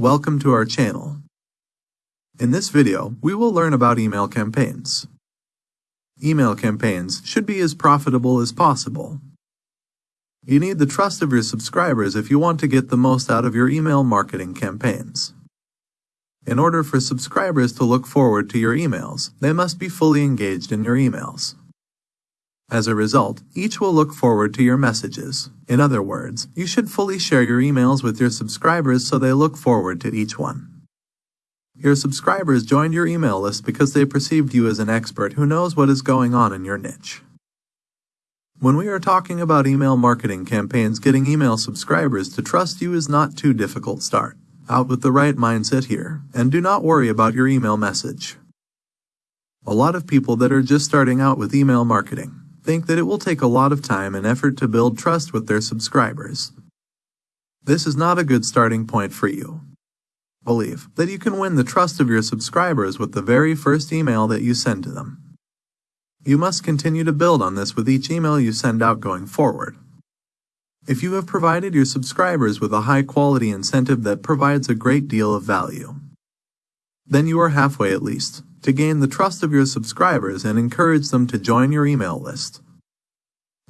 Welcome to our channel. In this video, we will learn about email campaigns. Email campaigns should be as profitable as possible. You need the trust of your subscribers if you want to get the most out of your email marketing campaigns. In order for subscribers to look forward to your emails, they must be fully engaged in your emails. As a result, each will look forward to your messages. In other words, you should fully share your emails with your subscribers so they look forward to each one. Your subscribers joined your email list because they perceived you as an expert who knows what is going on in your niche. When we are talking about email marketing campaigns, getting email subscribers to trust you is not too difficult start. Out with the right mindset here, and do not worry about your email message. A lot of people that are just starting out with email marketing think that it will take a lot of time and effort to build trust with their subscribers. This is not a good starting point for you. Believe that you can win the trust of your subscribers with the very first email that you send to them. You must continue to build on this with each email you send out going forward. If you have provided your subscribers with a high quality incentive that provides a great deal of value, then you are halfway at least to gain the trust of your subscribers and encourage them to join your email list.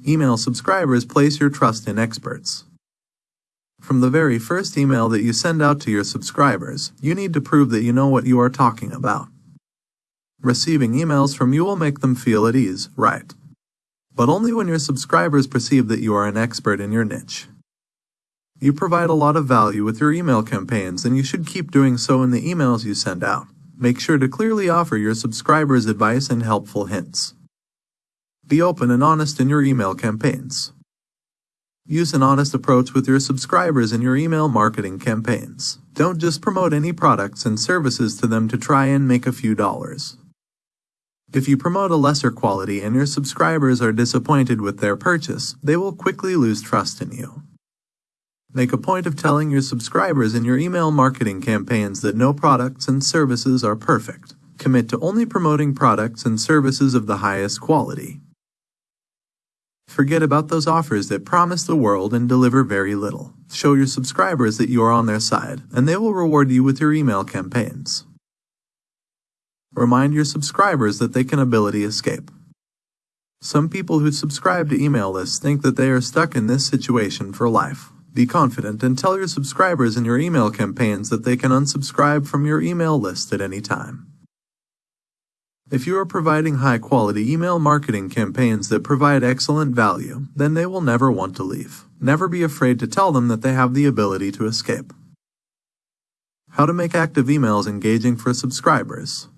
Email subscribers place your trust in experts. From the very first email that you send out to your subscribers, you need to prove that you know what you are talking about. Receiving emails from you will make them feel at ease, right? But only when your subscribers perceive that you are an expert in your niche. You provide a lot of value with your email campaigns and you should keep doing so in the emails you send out make sure to clearly offer your subscribers advice and helpful hints. Be open and honest in your email campaigns. Use an honest approach with your subscribers in your email marketing campaigns. Don't just promote any products and services to them to try and make a few dollars. If you promote a lesser quality and your subscribers are disappointed with their purchase, they will quickly lose trust in you. Make a point of telling your subscribers in your email marketing campaigns that no products and services are perfect. Commit to only promoting products and services of the highest quality. Forget about those offers that promise the world and deliver very little. Show your subscribers that you are on their side, and they will reward you with your email campaigns. Remind your subscribers that they can ability escape. Some people who subscribe to email lists think that they are stuck in this situation for life. Be confident and tell your subscribers in your email campaigns that they can unsubscribe from your email list at any time. If you are providing high quality email marketing campaigns that provide excellent value, then they will never want to leave. Never be afraid to tell them that they have the ability to escape. How to make active emails engaging for subscribers.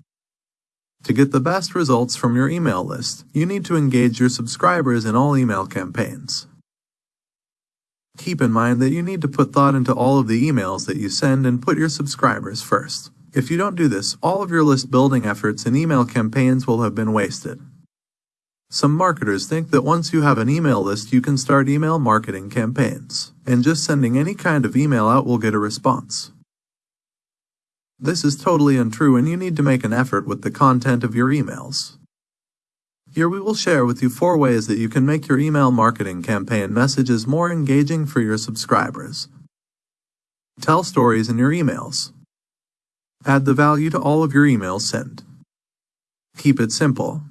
To get the best results from your email list, you need to engage your subscribers in all email campaigns. Keep in mind that you need to put thought into all of the emails that you send and put your subscribers first. If you don't do this, all of your list building efforts and email campaigns will have been wasted. Some marketers think that once you have an email list, you can start email marketing campaigns, and just sending any kind of email out will get a response. This is totally untrue and you need to make an effort with the content of your emails. Here we will share with you four ways that you can make your email marketing campaign messages more engaging for your subscribers. Tell stories in your emails. Add the value to all of your emails sent. Keep it simple.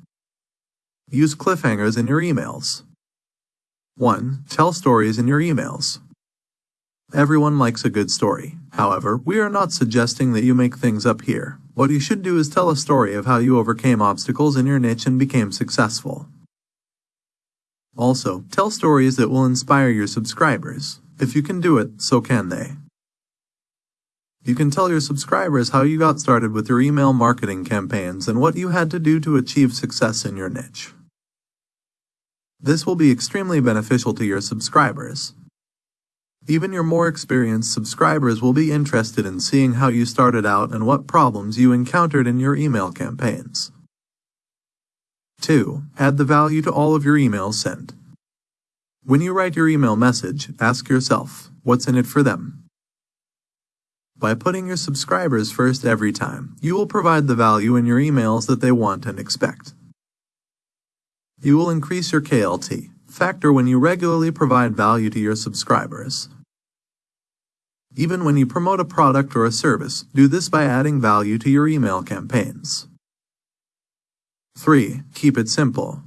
Use cliffhangers in your emails. 1. Tell stories in your emails. Everyone likes a good story. However, we are not suggesting that you make things up here. What you should do is tell a story of how you overcame obstacles in your niche and became successful. Also, tell stories that will inspire your subscribers. If you can do it, so can they. You can tell your subscribers how you got started with your email marketing campaigns and what you had to do to achieve success in your niche. This will be extremely beneficial to your subscribers. Even your more experienced subscribers will be interested in seeing how you started out and what problems you encountered in your email campaigns. 2. Add the value to all of your emails sent. When you write your email message, ask yourself, what's in it for them? By putting your subscribers first every time, you will provide the value in your emails that they want and expect. You will increase your KLT, factor when you regularly provide value to your subscribers. Even when you promote a product or a service, do this by adding value to your email campaigns. 3. Keep it simple.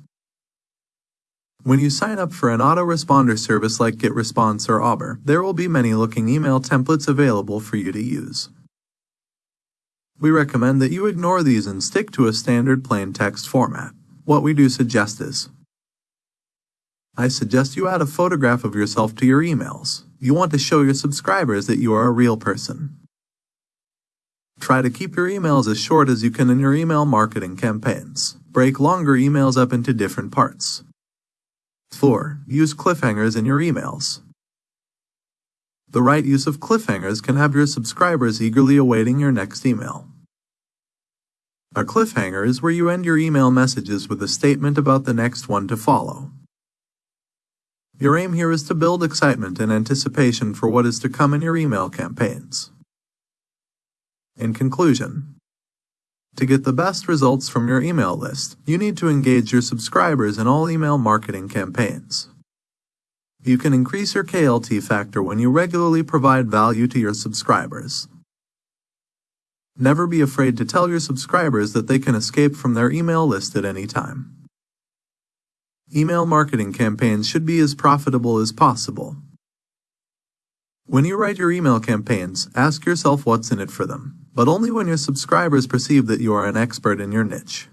When you sign up for an autoresponder service like GetResponse or AWeber, there will be many looking email templates available for you to use. We recommend that you ignore these and stick to a standard plain text format. What we do suggest is I suggest you add a photograph of yourself to your emails. You want to show your subscribers that you are a real person. Try to keep your emails as short as you can in your email marketing campaigns. Break longer emails up into different parts. 4. Use cliffhangers in your emails. The right use of cliffhangers can have your subscribers eagerly awaiting your next email. A cliffhanger is where you end your email messages with a statement about the next one to follow. Your aim here is to build excitement and anticipation for what is to come in your email campaigns. In conclusion, to get the best results from your email list, you need to engage your subscribers in all email marketing campaigns. You can increase your KLT factor when you regularly provide value to your subscribers. Never be afraid to tell your subscribers that they can escape from their email list at any time. Email marketing campaigns should be as profitable as possible. When you write your email campaigns, ask yourself what's in it for them, but only when your subscribers perceive that you are an expert in your niche.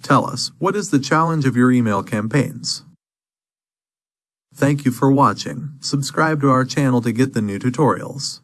Tell us, what is the challenge of your email campaigns? Thank you for watching. Subscribe to our channel to get the new tutorials.